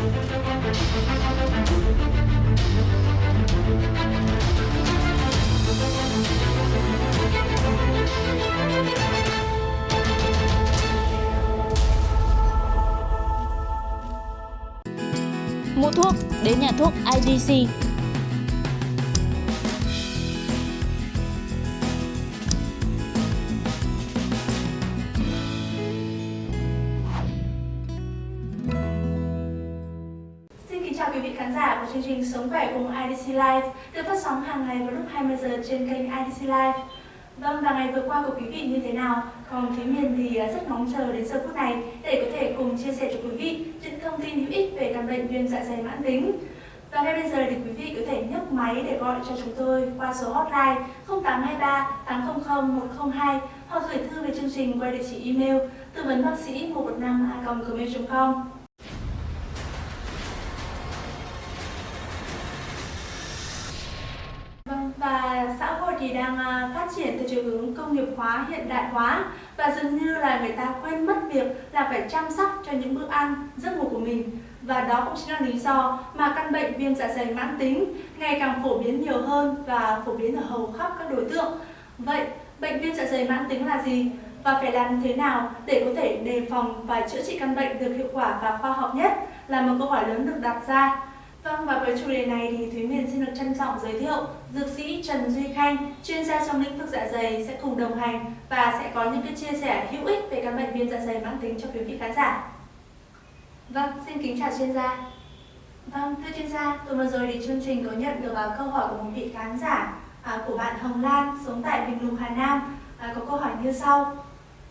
Mua thuốc đến nhà thuốc IDC. Chào quý vị khán giả của chương trình Sống khỏe cùng IDC Live được phát sóng hàng ngày vào lúc 20 giờ trên kênh IDC Live. Vâng, và ngày vừa qua của quý vị như thế nào? Còn Thúy Miền thì à, rất mong chờ đến giờ phút này để có thể cùng chia sẻ cho quý vị những thông tin hữu ích về căn bệnh viêm dạ dày mãn tính. Và ngay bây giờ thì quý vị có thể nhấc máy để gọi cho chúng tôi qua số hotline 0823 800 102 hoặc gửi thư về chương trình qua địa chỉ email tư vấn bác sĩ 115 gmail.com. đang à, phát triển theo chiều hướng công nghiệp hóa, hiện đại hóa và dường như là người ta quên mất việc là phải chăm sóc cho những bữa ăn, giấc ngủ của mình. Và đó cũng chính là lý do mà căn bệnh viêm dạ dày mãn tính ngày càng phổ biến nhiều hơn và phổ biến ở hầu khắp các đối tượng. Vậy, bệnh viêm dạ dày mãn tính là gì? Và phải làm thế nào để có thể đề phòng và chữa trị căn bệnh được hiệu quả và khoa học nhất là một câu hỏi lớn được đặt ra. Vâng, và với chủ đề này thì Thúy Miền xin được trân trọng giới thiệu Dược sĩ Trần Duy Khanh, chuyên gia trong lĩnh vực dạ dày sẽ cùng đồng hành và sẽ có những cái chia sẻ hữu ích về căn bệnh viêm dạ dày mãn tính cho quý vị khán giả. Vâng, xin kính chào chuyên gia. Vâng, thưa chuyên gia, tuần vừa rồi thì chương trình có nhận được à, câu hỏi của một vị khán giả à, của bạn Hồng Lan sống tại Bình Lục, Hà Nam à, có câu hỏi như sau.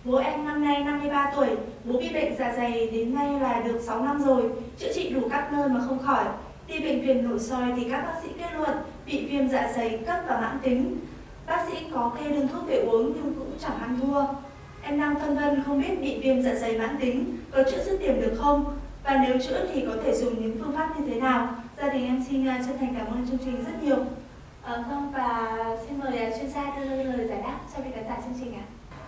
Bố em năm nay 53 tuổi, bố bị bệnh dạ dày đến nay là được 6 năm rồi, chữa trị đủ các nơi mà không khỏi. Đi bệnh viện nội soi thì các bác sĩ kết luận bị viêm dạ dày cấp và mãn tính. Bác sĩ có kê đơn thuốc về uống nhưng cũng chẳng ăn thua. Em đang phân vân không biết bị viêm dạ dày mãn tính có chữa dứt điểm được không? Và nếu chữa thì có thể dùng những phương pháp như thế nào? Gia đình em xin uh, chân thành cảm ơn chương trình rất nhiều. À, vâng và xin mời uh, chuyên gia đưa lời giải đáp cho vị khán giả chương trình ạ.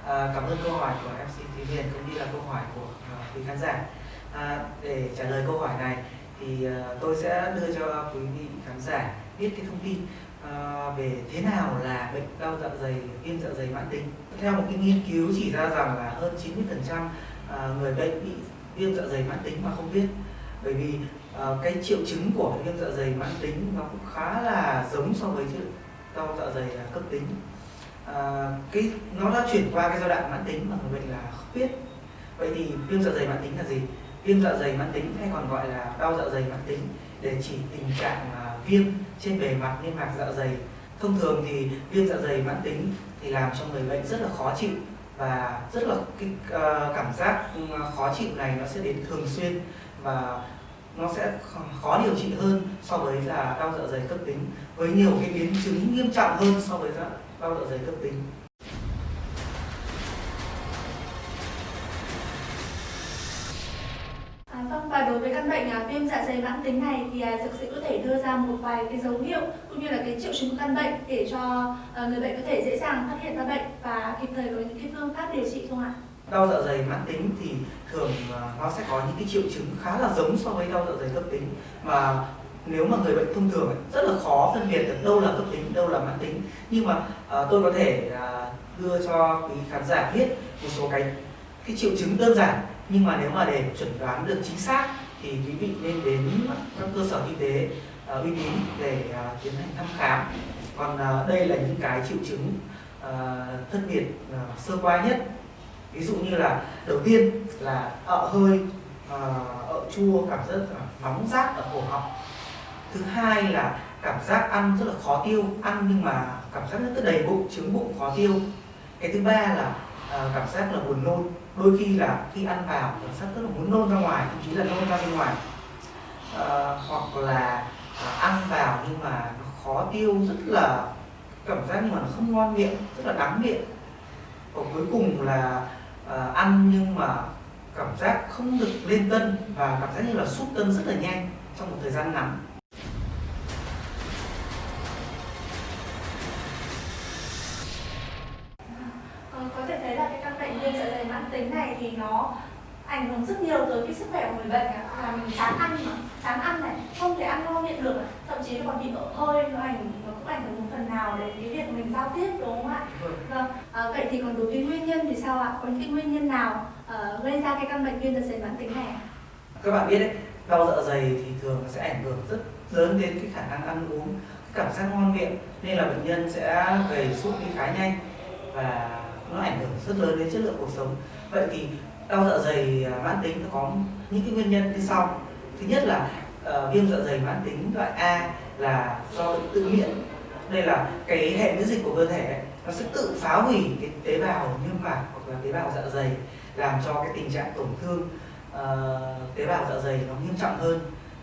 À, cảm ơn câu hỏi của MC Thúy Hiền cũng như là câu hỏi của uh, quý khán giả. À, để trả lời câu hỏi này thì uh, tôi sẽ đưa cho quý vị khán giả biết cái thông tin uh, về thế nào là bệnh đau dạ dày viêm dạ dày mãn tính. Theo một cái nghiên cứu chỉ ra rằng là hơn 90% uh, à, người bệnh bị viêm dạ dày mãn tính mà không biết. Bởi vì uh, cái triệu chứng của viêm dạ dày mãn tính nó cũng khá là giống so với đau dạ dày uh, cấp tính. À, cái nó đã chuyển qua cái giai đoạn mãn tính mà người bệnh là không biết. Vậy thì viêm dạ dày mãn tính là gì? Viêm dạ dày mãn tính hay còn gọi là đau dạ dày mãn tính để chỉ tình trạng à, viêm trên bề mặt niêm mạc dạ dày. Thông thường thì viêm dạ dày mãn tính thì làm cho người bệnh rất là khó chịu và rất là cái ờ, cảm giác ừ, khó chịu này nó sẽ đến thường xuyên và nó sẽ khó điều trị hơn so với là đau dạ dày cấp tính, với nhiều cái biến chứng nghiêm trọng hơn so với đau dạ dày cấp tính. Đối với căn bệnh à, viêm dạ dày mãn tính này thì à, dược sĩ có thể đưa ra một vài cái dấu hiệu cũng như là cái triệu chứng của căn bệnh để cho à, người bệnh có thể dễ dàng phát hiện ra bệnh và kịp thời có những cái phương pháp điều trị không ạ? đau dạ dày mãn tính thì thường à, nó sẽ có những cái triệu chứng khá là giống so với đau dạ dày cấp tính mà nếu mà người bệnh thông thường ấy, rất là khó phân biệt được đâu là cấp tính đâu là mãn tính nhưng mà à, tôi có thể à, đưa cho quý khán giả biết một số cái cái triệu chứng đơn giản nhưng mà nếu mà để chuẩn đoán được chính xác thì quý vị nên đến các cơ sở y tế uh, uy tín để uh, tiến hành thăm khám. Còn uh, đây là những cái triệu chứng uh, phân biệt uh, sơ qua nhất. Ví dụ như là đầu tiên là ợ hơi uh, ợ chua cảm giác nóng rát ở cổ họng. Thứ hai là cảm giác ăn rất là khó tiêu ăn nhưng mà cảm giác rất là đầy bụng trướng bụng khó tiêu. Cái thứ ba là uh, cảm giác là buồn nôn đôi khi là khi ăn vào cảm giác rất là muốn nôn ra ngoài thậm chí là nôn ra bên ngoài. À, hoặc là à, ăn vào nhưng mà nó khó tiêu rất là cảm giác mà nó không ngon miệng rất là đắng miệng. Và cuối cùng là à, ăn nhưng mà cảm giác không được lên cân và cảm giác như là sút cân rất là nhanh trong một thời gian ngắn. Tính này thì nó ảnh hưởng rất nhiều tới cái sức khỏe của người bệnh là mình chán ăn mà chán ăn này không thể ăn ngon miệng được thậm chí còn bị ợ hơi nó ảnh nó cũng ảnh hưởng một phần nào đến cái việc mình giao tiếp đúng không ạ? Vâng à, vậy thì còn đối với nguyên nhân thì sao ạ? Có những cái nguyên nhân nào uh, gây ra cái căn bệnh viêm dạ dày mãn tính này các bạn biết đấy đau dạ dày thì thường sẽ ảnh hưởng rất lớn đến cái khả năng ăn uống cái cảm giác ngon miệng. Nên là bệnh nhân sẽ gầy sút đi khá nhanh và nó ảnh hưởng rất lớn đến chất lượng cuộc sống vậy thì đau dạ dày à, mãn tính có những cái nguyên nhân như sau. Thứ nhất là uh, viêm dạ dày mãn tính loại A là do bệnh tự miễn. Đây là cái hệ miễn dịch của cơ thể ấy, nó sẽ tự phá hủy cái tế bào niêm mạc hoặc là tế bào dạ dày làm cho cái tình trạng tổn thương uh, tế bào dạ dày nó nghiêm trọng hơn.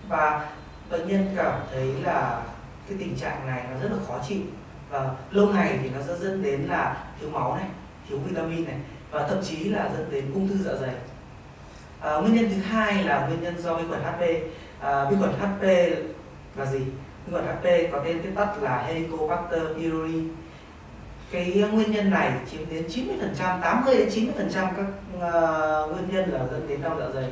Và bệnh nhân cảm thấy là cái tình trạng này nó rất là khó chịu. Và lâu ngày thì nó sẽ dẫn đến là thiếu máu này thiếu vitamin này và thậm chí là dẫn đến ung thư dạ dày. À, nguyên nhân thứ hai là nguyên nhân do vi khuẩn HP à, vi khuẩn HP là gì? Vi khuẩn HP có tên viết tắt là Helicobacter pylori. Cái nguyên nhân này chiếm đến 90 phần trăm 80 đến 90 phần trăm các uh, nguyên nhân là dẫn đến đau dạ dày.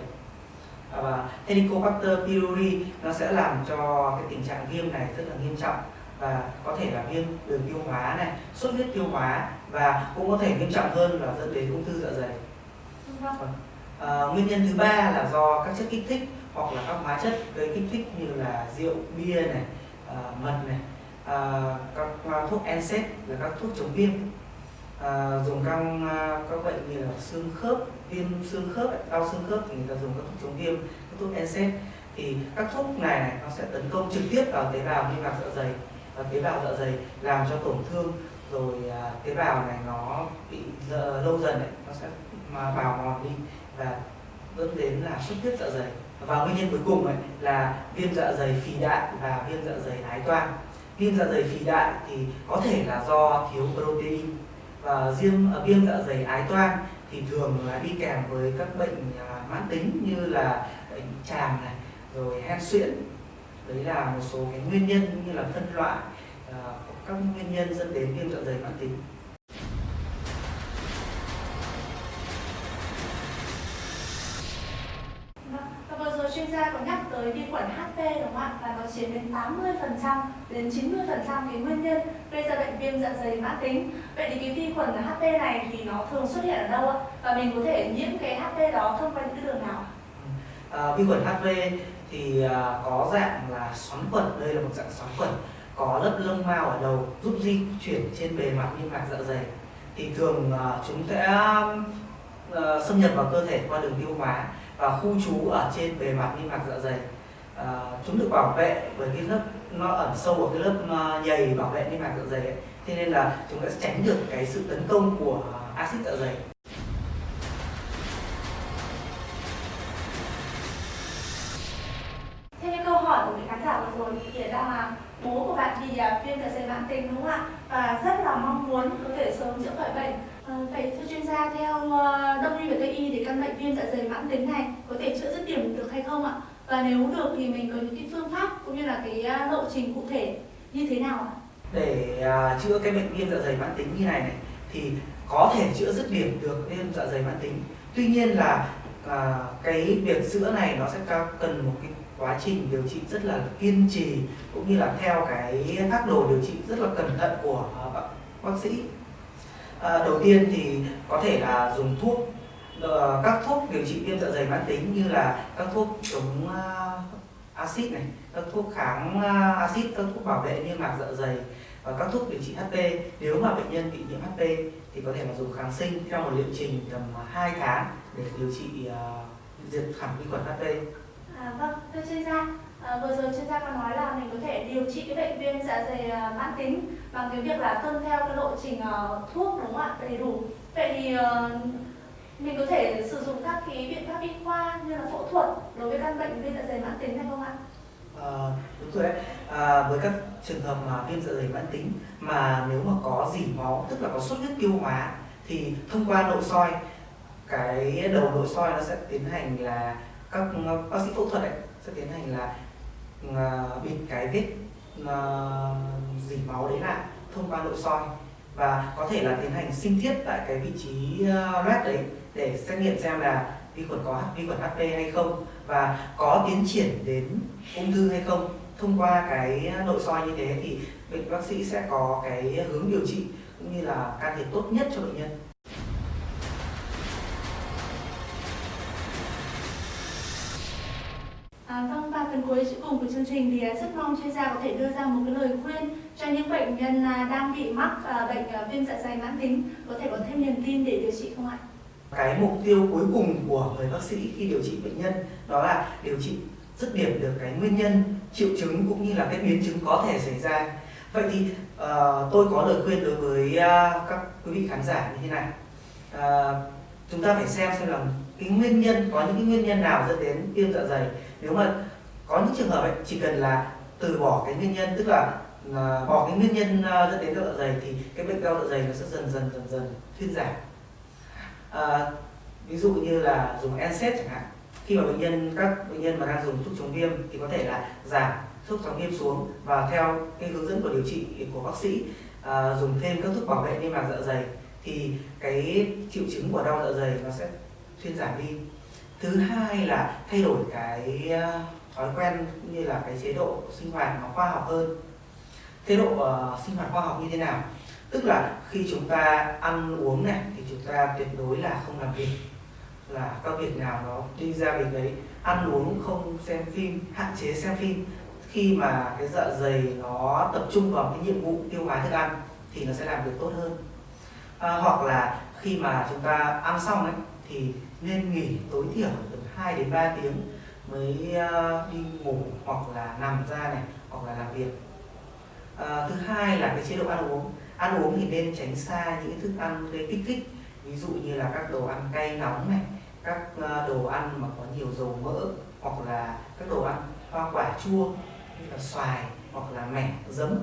À, và Helicobacter pylori nó sẽ làm cho cái tình trạng viêm này rất là nghiêm trọng và có thể là viêm đường tiêu hóa này xuất huyết tiêu hóa và cũng có thể nghiêm trọng hơn là dẫn đến ung thư dạ dày. À, nguyên nhân thứ ba là do các chất kích thích hoặc là các hóa chất gây kích thích như là rượu bia này à, mật này à, các à, thuốc NSAID là các thuốc chống viêm. À, dùng các các bệnh như là xương khớp viêm xương khớp đau xương khớp thì người ta dùng các thuốc chống viêm các thuốc NSAID thì các thuốc này, này nó sẽ tấn công trực tiếp vào tế bào niêm mạc dạ dày. Và tế bào dạ dày làm cho tổn thương rồi à, tế bào này nó bị lâu dần ấy, nó sẽ mà bào mòn đi và dẫn đến là xuất huyết dạ dày. Và nguyên nhân cuối cùng ấy là viêm dạ dày phì đại và viêm dạ dày ái toan viêm dạ dày phì đại thì có thể là do thiếu protein và riêng à, viêm dạ dày ái toan thì thường là đi kèm với các bệnh à, mãn tính như là bệnh tràm này rồi hen suyễn. Đấy là một số cái nguyên nhân như là phân loại uh, các nguyên nhân dẫn đến viêm dạ dày mãn tính vâng, và vừa rồi chuyên gia có nhắc tới vi khuẩn HP đúng không ạ? Và nó chiếm đến 80% đến 90% cái nguyên nhân gây ra bệnh viêm dạ dày mãn tính. Vậy thì cái vi khuẩn HP này thì nó thường xuất hiện ở đâu ạ? Và mình có thể nhiễm cái HP đó thông qua những cái đường nào? À, vi khuẩn HP thì à, có dạng là xoắn khuẩn đây là một dạng xoắn khuẩn có lớp lông mao ở đầu giúp di chuyển trên bề mặt niêm mạc dạ dày thì thường uh, chúng sẽ uh, xâm nhập vào cơ thể qua đường tiêu hóa và khu trú ở trên bề mặt niêm mạc dạ dày uh, chúng được bảo vệ bởi cái lớp nó ẩn sâu ở cái lớp nhầy bảo vệ niêm mạc dạ dày ấy. thế nên là chúng sẽ tránh được cái sự tấn công của axit dạ dày dày mãn tính này có thể chữa dứt điểm được hay không ạ? Và nếu được thì mình có những cái phương pháp cũng như là cái à, lộ trình cụ thể như thế nào ạ? Để à, chữa cái bệnh viêm dạ dày mãn tính như này này thì có thể chữa dứt điểm được viêm dạ dày mãn tính. Tuy nhiên là à, cái việc chữa này nó sẽ cần một cái quá trình điều trị rất là kiên trì cũng như là theo cái phác đồ điều trị rất là cẩn thận của à, bác, bác sĩ. À, đầu tiên thì có thể là dùng thuốc Ờ, các thuốc điều trị viêm dạ dày mãn tính như là các thuốc chống ờ, axit này các thuốc kháng ờ, axit các thuốc bảo vệ niêm mạc dạ dày và các thuốc điều trị HP nếu mà bệnh nhân bị nhiễm HP thì có thể là dùng kháng sinh theo một liệu trình tầm 2 tháng để điều trị uh, diệt hẳn vi khuẩn HP À, vâng, thưa chuyên gia, à, vừa rồi chuyên gia có nói là mình có thể điều trị cái bệnh viêm dạ dày uh, mãn tính bằng cái việc là tuân theo cái lộ trình uh, thuốc đúng không ạ, đầy đủ. Vậy thì uh, mình có thể sử dụng các cái biện pháp y khoa như là phẫu thuật đối với căn bệnh viêm dạ dày mãn tính hay không ạ? À, đúng rồi đấy. À, với các trường hợp mà viêm dạ dày mãn tính mà nếu mà có dỉ máu tức là có xuất huyết tiêu hóa thì thông qua nội soi cái đầu nội soi nó sẽ tiến hành là các bác sĩ phẫu thuật ấy, sẽ tiến hành là uh, bịt cái vết uh, dỉ máu đấy lại thông qua nội soi và có thể là tiến hành sinh thiết tại cái vị trí ờ, uh, loét đấy để xét nghiệm xem là vi khuẩn có vi khuẩn HP hay không. Và có tiến triển đến ung thư hay không. Thông qua cái nội soi như thế thì bệnh bác sĩ sẽ có cái hướng điều trị cũng như là can thiệp tốt nhất cho bệnh nhân. Cuối cùng của chương trình thì à, rất mong chuyên gia có thể đưa ra một cái lời khuyên cho những bệnh nhân à, đang bị mắc à, bệnh viêm dạ dày mãn tính có thể có thêm niềm tin để điều trị không ạ? cái mục tiêu cuối cùng của người bác sĩ khi điều trị bệnh nhân đó là điều trị dứt điểm được cái nguyên nhân triệu chứng cũng như là cái biến chứng có thể xảy ra. Vậy thì uh, tôi có lời khuyên đối với uh, các quý vị khán giả như thế này. Uh, chúng ta phải xem xem là cái nguyên nhân có những cái nguyên nhân nào dẫn đến viêm dạ dày. Nếu mà có những trường hợp ấy, chỉ cần là từ bỏ cái nguyên nhân tức là là bỏ cái nguyên nhân uh, dẫn đến đau dạ dày thì cái bệnh đau dạ dày nó sẽ dần dần dần dần thuyên giảm. À, ví dụ như là dùng NSAID chẳng hạn. Khi mà bệnh nhân các bệnh nhân mà đang dùng thuốc chống viêm thì có thể là giảm thuốc chống viêm xuống và theo cái hướng dẫn của điều trị của bác sĩ à, dùng thêm các thuốc bảo vệ niêm mạc dạ dày thì cái triệu chứng của đau dạ dày nó sẽ thuyên giảm đi. Thứ hai là thay đổi cái à, thói quen cũng như là cái chế độ sinh hoạt nó khoa học hơn. Chế độ uh, sinh hoạt khoa học như thế nào? Tức là khi chúng ta ăn uống này thì chúng ta tuyệt đối là không làm việc. Là các việc nào nó đi ra việc đấy ăn uống không xem phim hạn chế xem phim. Khi mà cái dạ dày nó tập trung vào cái nhiệm vụ tiêu hóa thức ăn thì nó sẽ làm việc tốt hơn. À, hoặc là khi mà chúng ta ăn xong ấy thì nên nghỉ tối thiểu từ 2 đến 3 tiếng mới ờ, đi ngủ hoặc là nằm ra này hoặc là làm việc. À, thứ hai là cái chế độ ăn uống. Ăn uống thì nên tránh xa những thức ăn gây kích thích ví dụ như là các đồ ăn cay nóng này các ờ, đồ ăn mà có nhiều dầu mỡ hoặc là các đồ ăn hoa quả chua như là xoài hoặc là mẻ giấm.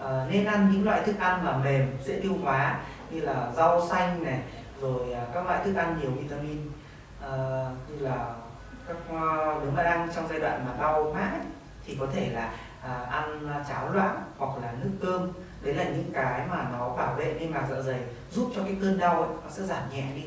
À, nên ăn những loại thức ăn mà mềm dễ tiêu hóa như là rau xanh này rồi các loại thức ăn nhiều vitamin à, như là các ờ, nếu mà đang trong giai đoạn mà đau mãi thì có thể là à, ăn cháo loãng hoặc là nước cơm. Đấy là những cái mà nó bảo vệ niêm mạc dạ dày giúp cho cái cơn đau ấy, nó sẽ giảm nhẹ đi.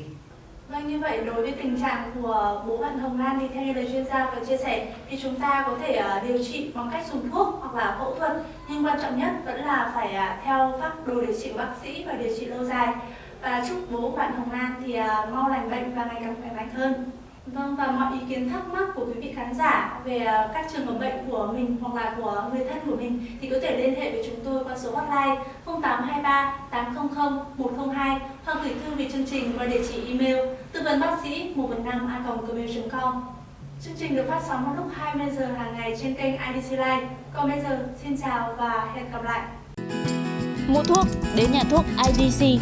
Vâng như vậy đối với tình trạng của bố bạn Hồng Lan thì theo như lời chuyên gia vừa chia sẻ thì chúng ta có thể uh, điều trị bằng cách dùng thuốc hoặc là phẫu thuật. Nhưng quan trọng nhất vẫn là phải uh, theo phác đồ điều trị của bác sĩ và điều trị lâu dài. Và chúc bố bạn Hồng Lan thì uh, mau lành bệnh và ngày càng khỏe mạnh hơn. Vâng và mọi ý kiến thắc mắc của quý vị khán giả về à, các trường hợp bệnh của mình hoặc là của người thân của mình thì có thể liên hệ với chúng tôi qua số hotline 0823 800 102 hoặc gửi thư về chương trình qua địa chỉ email tư vấn bác sĩ 115 a gmail.com. Chương trình được phát sóng vào lúc 20 giờ hàng ngày trên kênh IDC Live. Còn bây giờ, xin chào và hẹn gặp lại. Mua thuốc, đến nhà thuốc IDC